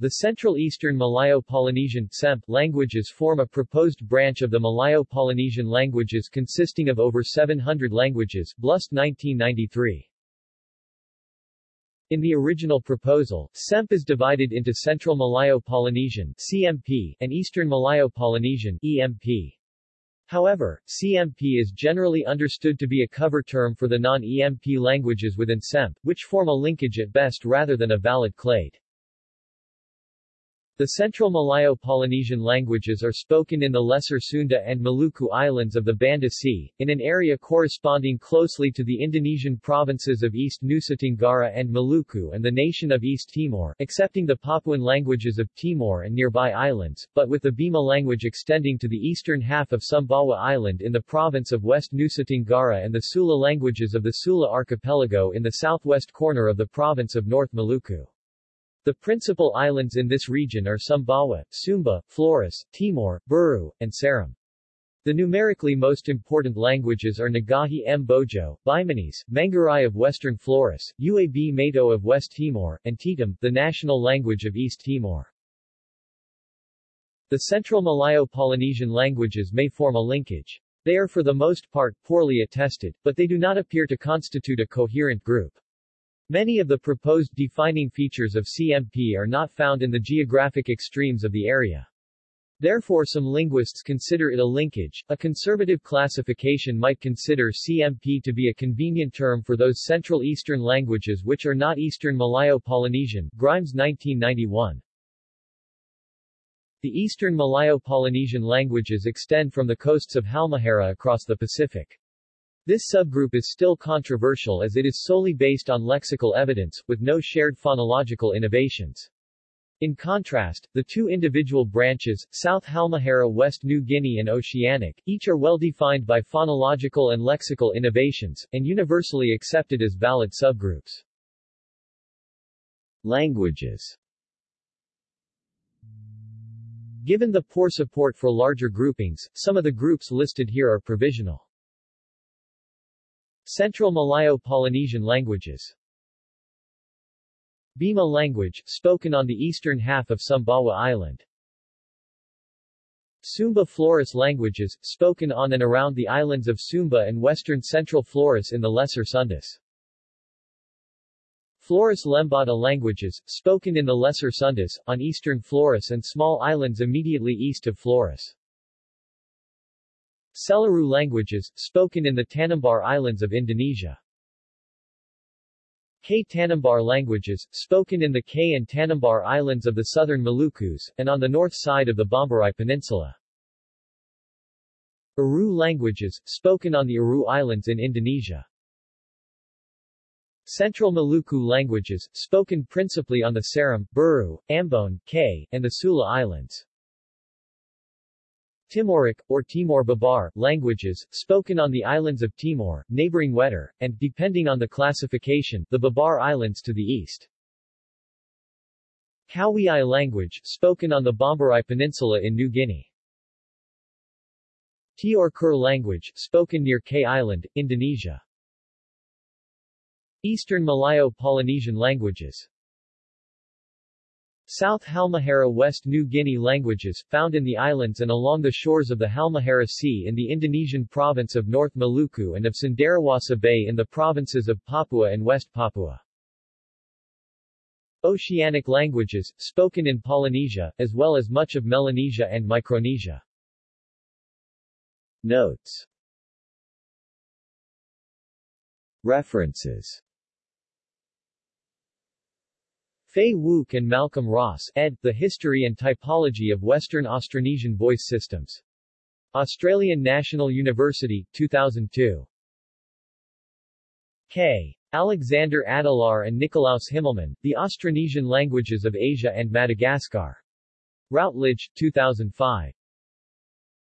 The Central Eastern Malayo-Polynesian languages form a proposed branch of the Malayo-Polynesian languages consisting of over 700 languages, Blust 1993. In the original proposal, SEMP is divided into Central Malayo-Polynesian CMP and Eastern Malayo-Polynesian EMP. However, CMP is generally understood to be a cover term for the non-EMP languages within SEMP, which form a linkage at best rather than a valid clade. The Central Malayo-Polynesian languages are spoken in the Lesser Sunda and Maluku Islands of the Banda Sea, in an area corresponding closely to the Indonesian provinces of East Nusa Tenggara and Maluku and the nation of East Timor, excepting the Papuan languages of Timor and nearby islands, but with the Bima language extending to the eastern half of Sumbawa Island in the province of West Nusa Tenggara and the Sula languages of the Sula archipelago in the southwest corner of the province of North Maluku. The principal islands in this region are Sumbawa, Sumba, Flores, Timor, Buru, and Seram. The numerically most important languages are Nggahi Mbojo, Bimanese, Manggarai of Western Flores, Uab Meto of West Timor, and Tetum, the national language of East Timor. The Central Malayo-Polynesian languages may form a linkage. They are for the most part poorly attested, but they do not appear to constitute a coherent group. Many of the proposed defining features of CMP are not found in the geographic extremes of the area. Therefore some linguists consider it a linkage. A conservative classification might consider CMP to be a convenient term for those Central Eastern languages which are not Eastern Malayo-Polynesian, Grimes 1991. The Eastern Malayo-Polynesian languages extend from the coasts of Halmahera across the Pacific. This subgroup is still controversial as it is solely based on lexical evidence, with no shared phonological innovations. In contrast, the two individual branches, South Halmahera West New Guinea and Oceanic, each are well defined by phonological and lexical innovations, and universally accepted as valid subgroups. Languages Given the poor support for larger groupings, some of the groups listed here are provisional. Central Malayo-Polynesian languages Bima language, spoken on the eastern half of Sumbawa Island. Sumba Flores languages, spoken on and around the islands of Sumba and western central Flores in the Lesser Sundas. Flores Lembata languages, spoken in the Lesser Sundas, on eastern Flores and small islands immediately east of Flores. Selaru languages, spoken in the Tanimbar Islands of Indonesia. Kei Tanimbar languages, spoken in the Kei and Tanimbar Islands of the southern Malukus, and on the north side of the Bomberai Peninsula. Aru languages, spoken on the Aru Islands in Indonesia. Central Maluku languages, spoken principally on the Seram, Buru, Ambon, Kei, and the Sula Islands. Timoric, or Timor Babar, languages, spoken on the islands of Timor, neighboring Wetar, and, depending on the classification, the Babar Islands to the east. Kowiai language, spoken on the Bomberai Peninsula in New Guinea. Tior language, spoken near Kei Island, Indonesia. Eastern Malayo-Polynesian languages South Halmahera West New Guinea languages, found in the islands and along the shores of the Halmahera Sea in the Indonesian province of North Maluku and of Cenderawasih Bay in the provinces of Papua and West Papua. Oceanic languages, spoken in Polynesia, as well as much of Melanesia and Micronesia. Notes References Fay Wouk and Malcolm Ross, ed. The History and Typology of Western Austronesian Voice Systems. Australian National University, 2002. K. Alexander Adelaar and Nikolaus Himmelmann, The Austronesian Languages of Asia and Madagascar. Routledge, 2005.